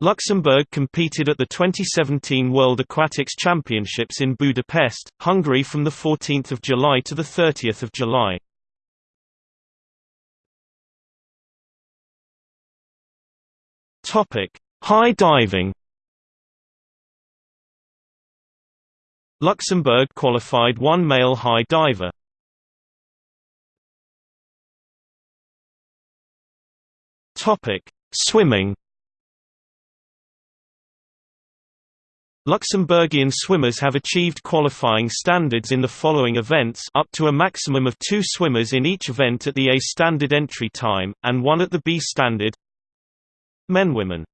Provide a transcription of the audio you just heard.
Luxembourg competed at the 2017 World Aquatics Championships in Budapest, Hungary from 14 July to 30 July. High diving Luxembourg qualified one male high diver. Swimming Luxembourgian swimmers have achieved qualifying standards in the following events up to a maximum of two swimmers in each event at the A standard entry time, and one at the B standard. Men Women